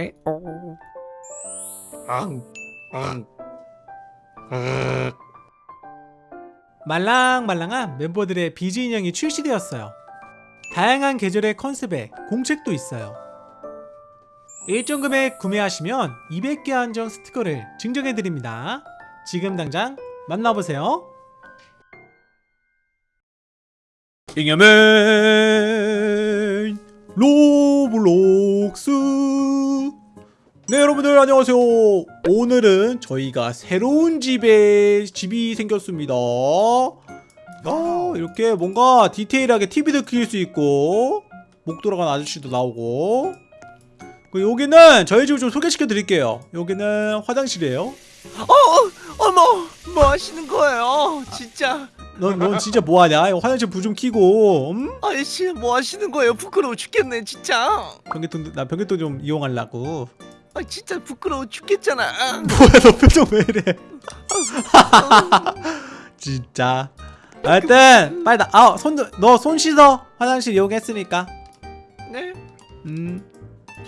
에오. 앙, 앙, 앙. 말랑말랑한 멤버들의 비즈 인형이 출시되었어요. 다양한 계절의 컨셉에 공책도 있어요. 일정 금액 구매하시면 200개 한정 스티커를 증정해드립니다. 지금 당장 만나보세요. 잉여맨 로 네 여러분들 안녕하세요 오늘은 저희가 새로운 집에 집이 생겼습니다 아 이렇게 뭔가 디테일하게 TV도 킬수 있고 목 돌아간 아저씨도 나오고 그리고 여기는 저희 집을 좀 소개시켜 드릴게요 여기는 화장실이에요 어, 어머, 뭐 하시는 거예요? 진짜. 넌, 넌 진짜 뭐하냐 화장실 불 좀 켜고 음? 아저씨, 뭐 하시는 거예요? 부끄러워 죽겠네, 진짜. 변기통 나 변기통 좀 이용하려고 아, 진짜 부끄러워 죽겠잖아. 뭐야 너 표정 왜 이래? 진짜. 하여튼 빨리 나아손너 손 씻어. 화장실 이용했으니까. 네, 음,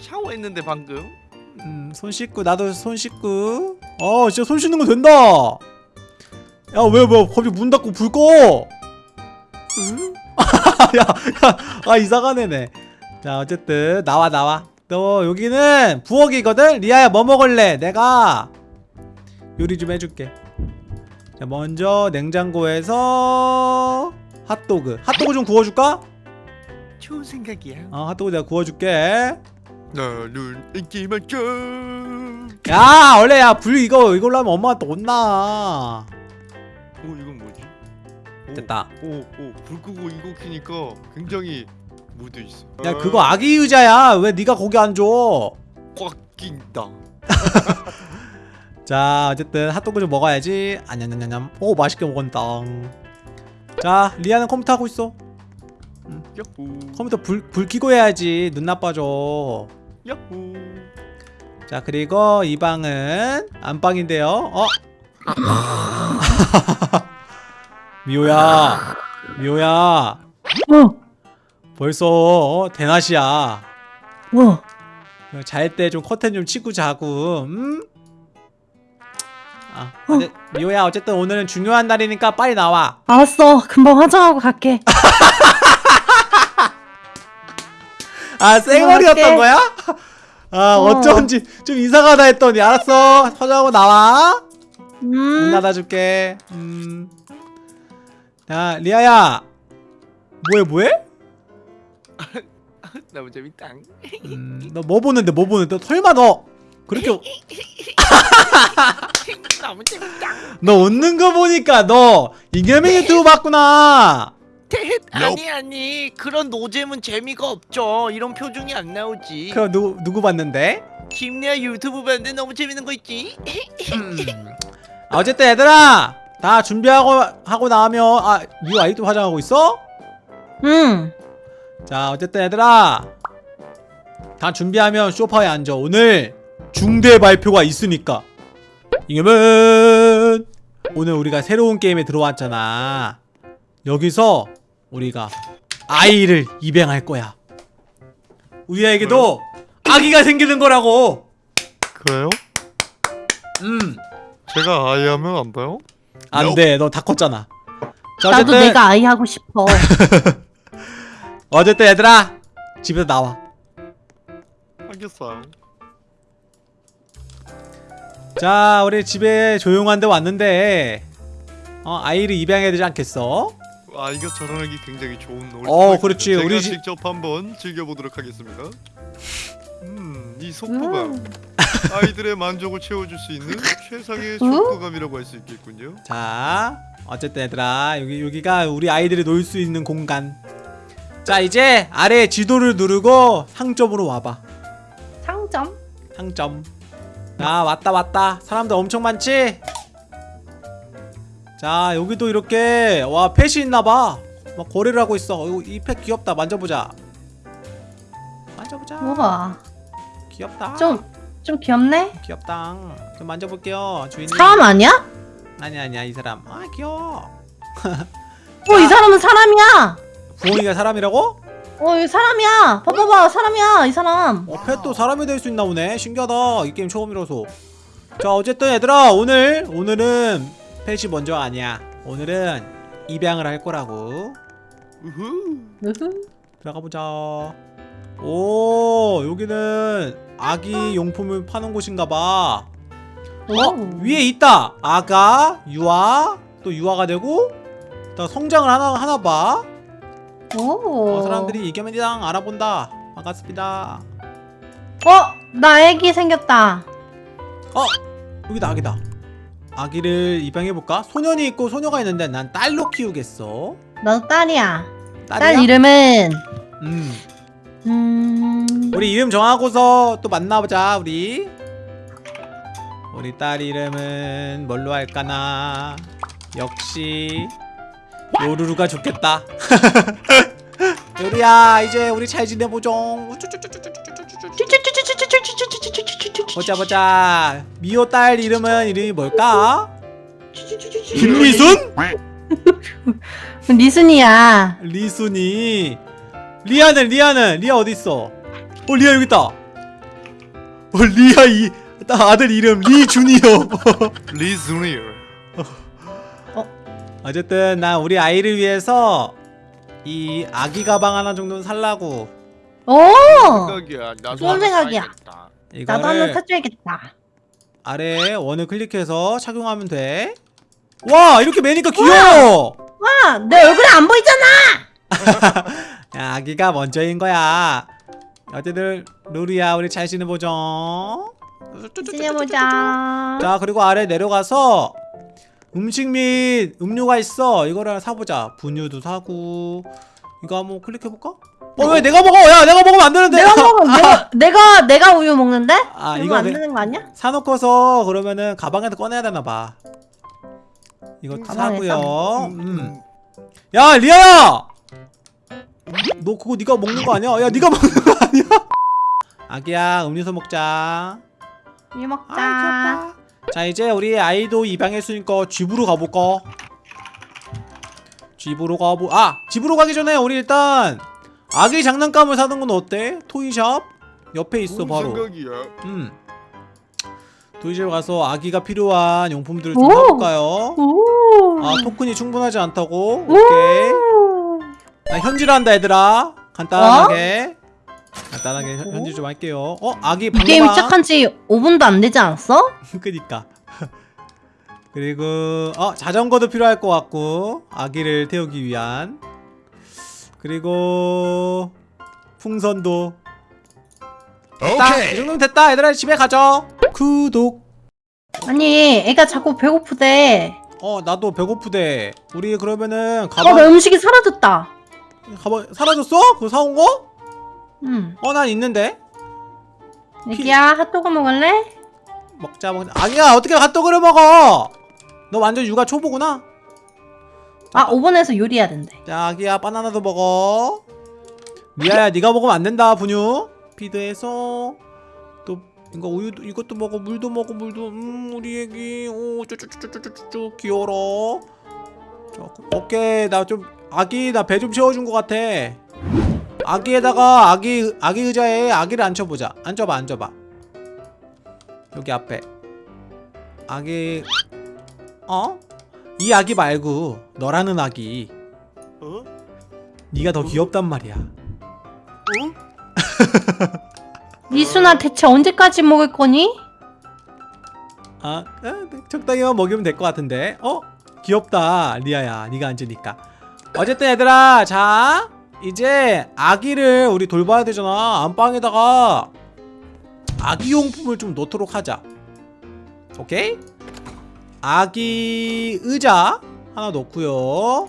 샤워했는데 방금. 음, 손 씻고 나도 손 씻고. 어 진짜 손 씻는 거 된다. 야왜 뭐 갑자기 문 닫고 불 꺼? 응? 야 야 아 이상한 애네. 자 어쨌든 나와 나와 너 여기는 부엌이거든 리아야 뭐 먹을래 내가 요리 좀 해줄게 자 먼저 냉장고에서 핫도그 핫도그 좀 구워줄까? 좋은 생각이야. 어 핫도그 내가 구워줄게 나는 인기 만점. 야 원래 야불 이거 이걸로 하면 엄마가 또 혼나 오, 이건 뭐지? 오, 됐다 오, 오, 불 끄고 이거 키니까 굉장히 무드 있어. 야 그거 아기 의자야. 왜 네가 거기 앉아 꽉 낀다. 자 어쨌든 핫도그 좀 먹어야지. 안냠냠냠냠 오 맛있게 먹었다. 자 리아는 컴퓨터 하고 있어. 야호, 컴퓨터 불, 불 켜고 해야지. 눈 나빠져. 야호. 자 그리고 이 방은 안방인데요. 어? 미호야. 미호야. 어, 벌써 어, 대낮이야 어. 잘 때 좀 커튼 좀 치고 자고 음? 아, 어째, 미호야 어쨌든 오늘은 중요한 날이니까 빨리 나와 알았어. 금방 화장하고 갈게. 아 쌩얼이었던 갈게. 거야? 아 어. 어쩐지 좀 이상하다 했더니 알았어 화장하고 나와 문 음. 닫아줄게 음. 야 리아야 뭐해 뭐해? 너무 재밌다. 음, 너뭐 보는데 뭐 보는데 설마 너 그렇게 너무 재밌다. 너 웃는 거 보니까 너 이겸이 유튜브 봤구나 텟, 아니 아니 그런 노잼은 재미가 없죠. 이런 표정이 안 나오지. 그럼 누구 누구 봤는데? 김리아 유튜브 봤는데 너무 재밌는 거 있지. 음. 아, 어쨌든 얘들아 다 준비하고 하고 나면 아 유 아이도 화장하고 있어? 음. 자 어쨌든 얘들아. 다 준비하면 소파에 앉아. 오늘 중대 발표가 있으니까. 이겨면 오늘 우리가 새로운 게임에 들어왔잖아. 여기서 우리가 아이를 입양할 거야. 우리에게도 아기가 생기는 거라고. 그래요? 음. 제가 아이 하면 안 돼요? 안돼. 너 다 컸잖아. 자 나도 어쨌든 내가 아이 하고 싶어. 어쨌든 얘들아 집에서 나와 알겠어요. 자 우리 집에 조용한 데 왔는데 어 아이를 입양해야 되지 않겠어? 아이가 자라나기 굉장히 좋은 놀이. 어, 그렇지. 제가 우리 집- 직접 한번 즐겨보도록 하겠습니다. 음, 이 속도감 음. 아이들의 만족을 채워줄 수 있는 최상의 음? 속도감이라고 할 수 있겠군요. 자 어쨌든 얘들아 여기, 여기가 우리 아이들이 놀 수 있는 공간 자 이제 아래 지도를 누르고 상점으로 와봐. 상점? 상점. 자 왔다 왔다. 사람들 엄청 많지? 자 여기도 이렇게 와 펫이 있나봐. 막 거래를 하고 있어. 이펫 귀엽다. 만져보자. 만져보자. 우와. 귀엽다. 좀, 좀 귀엽네? 귀엽다. 좀 만져볼게요 주인님. 사람 아니야? 아니 아니야. 이 사람. 아 귀여워. 어, 이 사람은 사람이야! 부엉이가 사람이라고? 어, 이 사람이야. 봐봐봐, 사람이야, 이 사람. 어, 펫도 사람이 될 수 있나 보네. 신기하다. 이 게임 처음이라서. 자, 어쨌든 얘들아, 오늘 오늘은 펫이 먼저 아니야. 오늘은 입양을 할 거라고. 들어가 보자. 오, 여기는 아기 용품을 파는 곳인가 봐. 어? 위에 있다. 아가, 유아, 또 유아가 되고 또 성장을 하나 하나 봐. 오. 어, 사람들이 이겨맨이랑 알아본다. 반갑습니다. 어, 나 애기 생겼다. 어, 여기다 아기다. 아기를 입양해 볼까? 소년이 있고 소녀가 있는데 난 딸로 키우겠어. 나도 딸이야. 딸이야? 딸 이름은 음, 음. 우리 이름 정하고서 또 만나보자 우리. 우리 딸 이름은 뭘로 할까나? 역시 요루루가 좋겠다. 요루야 이제 우리 잘 지내보종. 보자 보자. 미호 딸 이름은 이름이 뭘까? 김미순? 리순이야. 리순이. 리아는 리아는 리아 어디 있어? 어 리아 여기 있다. 어 리아 이나 아들 이름 리준이요. 리즈니어. 어쨌든 나 우리 아이를 위해서 이 아기 가방 하나 정도는 살라고. 오. 생각이야. 나도 좋은 하나 생각이야. 사야겠다. 나도 이거를 사줘야겠다. 아래 원을 클릭해서 착용하면 돼. 와 이렇게 매니까 귀여워. 와, 내 얼굴이 안 보이잖아. 야, 아기가 먼저인 거야. 어쨌든 루리야 우리 잘 지내보죠. 지내보자. 자 그리고 아래 내려가서 음식 및 음료가 있어 이거를 하나 사보자 분유도 사고 이거 한번 클릭해볼까? 어 왜 내가 먹어 야 내가 먹으면 안 되는데 내가 먹어. 내가 내가 내가 우유 먹는데? 아, 이거 안 내- 되는 거 아니야? 사놓고서 그러면은 가방에서 꺼내야 되나봐 이거 음, 사고요 음. 야 리아야 너 그거 네가 먹는 거 아니야? 야 네가 먹는 거 아니야? 아기야 음료수 먹자 우유 먹자. 아. 자 이제 우리 아이도 입양했으니까 집으로 가볼까? 집으로 가보 아 집으로 가기 전에 우리 일단 아기 장난감을 사는 건 어때? 토이샵 옆에 있어 바로 생각이야. 음 토이샵 가서 아기가 필요한 용품들을 좀 오! 사볼까요? 오. 아 토큰이 충분하지 않다고? 오케이 오. 나 현질한다 얘들아 간단하게 간단하게 현- 현질 좀 할게요 어? 아기 이 방방 게임 시작한 지 5분도 안 되지 않았어? 그니까 그리고 어 자전거도 필요할 것 같고 아기를 태우기 위한 그리고 풍선도 됐다 이 정도면 됐다 얘들아 집에 가죠 구독 아니, 애가 자꾸 배고프대. 어 나도 배고프대 우리 그러면은 어, 가방 나 음식이 사라졌다. 가방 사라졌어? 그거 사온 거? 응. 어 난 있는데? 애기야, 핫도그 먹을래? 먹자 먹자. 아기야 어떻게 핫도그를 먹어? 너 완전 육아 초보구나. 아, 5번에서 요리해야 된대. 자 아기야 바나나도 먹어. 미아야 네가 먹으면 안 된다 분유. 피드해서. 또 이거 우유도 이것도 먹어. 물도 먹어 물도. 음 우리 애기. 오 쪼쪼쪼쪼쪼쪼 귀여워라 자, 오케이. 나 좀 아기 나 배 좀 채워준 것 같아 아기에다가 아기 아기 의자에 아기를 앉혀보자 앉아봐 앉아봐 여기 앞에 아기 어? 이 아기 말고 너라는 아기 어? 네가 더 귀엽단 말이야. 어? 리순아, 대체 언제까지 먹을 거니? 아, 아, 적당히만 먹이면 될 것 같은데. 어? 귀엽다, 리아야. 네가 앉으니까. 어쨌든 얘들아, 자 이제 아기를 우리 돌봐야 되잖아. 안방에다가 아기 용품을 좀 놓도록 하자. 오케이? 아기 의자 하나 놓고요.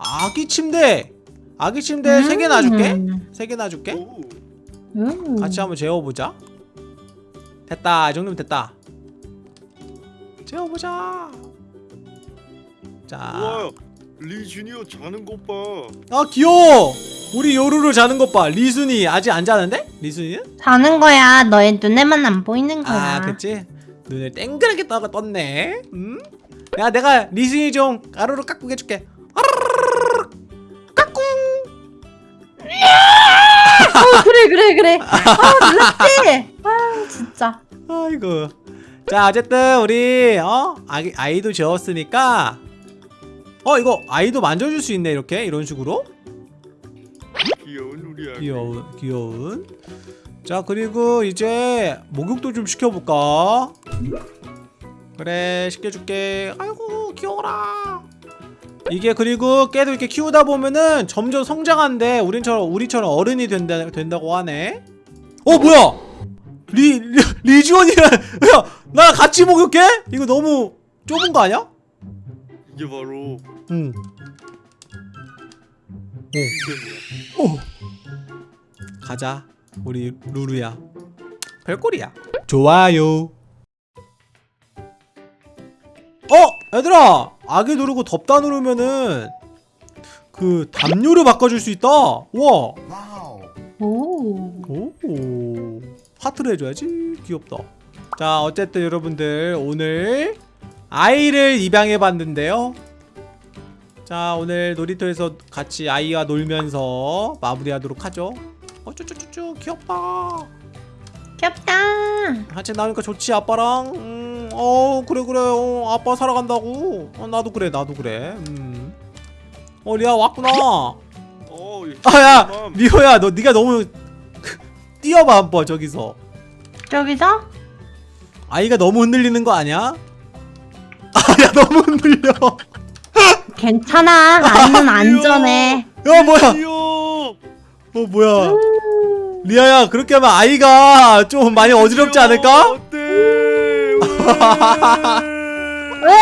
아기 침대. 아기 침대 세개 놔줄게. 음. 세개 놔줄게. 오. 음. 같이 한번 재워보자. 됐다. 이 정도면 됐다. 재워보자. 자. 우와. 리즈니어 자는 것 봐. 아 귀여워. 우리 요루루 자는 것 봐. 리순이 아직 안 자는데? 리순이는? 자는 거야. 너의 눈에만 안 보이는 거야. 아, 그치? 눈을 땡그랗게 떠가 떴네. 음? 야 내가 리신이 좀 가루로 깎고 해줄게 어, 그래 그래 그래. 아 놀랐지. 아 진짜. 아이고 자 어쨌든 우리 어 아기, 아이도 재웠으니까 어 이거 아이도 만져줄 수 있네 이렇게? 이런 식으로? 귀여운 우리 아기. 귀여운 귀여운. 자 그리고 이제 목욕도 좀 시켜볼까? 그래 시켜줄게. 아이고 귀여워라. 이게 그리고 깨도 이렇게 키우다 보면은 점점 성장한대 우리처럼 우리처럼 어른이 된다 된다고 하네. 어 뭐야? 리, 리 리지원이랑 야 나랑 같이 목욕해? 이거 너무 좁은 거 아니야 이게 바로 응 인생이야. 오. 가자 우리 루루야. 별꼴이야. 좋아요. 어 얘들아! 아기 누르고 덥다 누르면은 그 담요를 바꿔줄 수 있다. 우와. 오. 오. 하트를 해줘야지. 귀엽다. 자 어쨌든 여러분들 오늘 아이를 입양해 봤는데요 자 오늘 놀이터에서 같이 아이와 놀면서 마무리하도록 하죠 어쭈쭈쭈쭈 귀엽다 귀엽다. 같이 나오니까 좋지 아빠랑 음, 어 그래 그래 어, 아빠 살아간다고 어, 나도 그래 나도 그래 음. 어 리아 왔구나 어, 이 아야 맘. 리오야 너 네가 너무 뛰어봐 한번 저기서 저기서? 아이가 너무 흔들리는 거 아니야? 아야 너무 흔들려 괜찮아. 아이는 안전해. 야 뭐야. 어 뭐야 리아야 그렇게 하면 아이가 좀 많이 어지럽지 않을까? 어때? 왜?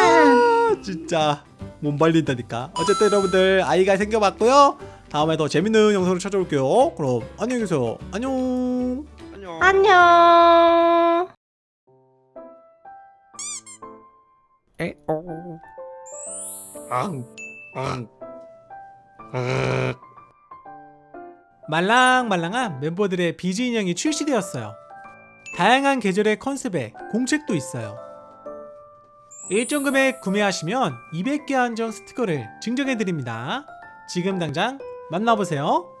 아, 진짜 몸 발린다니까 어쨌든 여러분들 아이가 생겨봤고요 다음에 더 재밌는 영상으로 찾아올게요 그럼 안녕히 계세요 안녕 안녕. 안녕. 앙. 앙. 앙. 말랑말랑한 멤버들의 비즈 인형이 출시되었어요. 다양한 계절의 컨셉에 공책도 있어요. 일정 금액 구매하시면 200개 한정 스티커를 증정해드립니다. 지금 당장 만나보세요.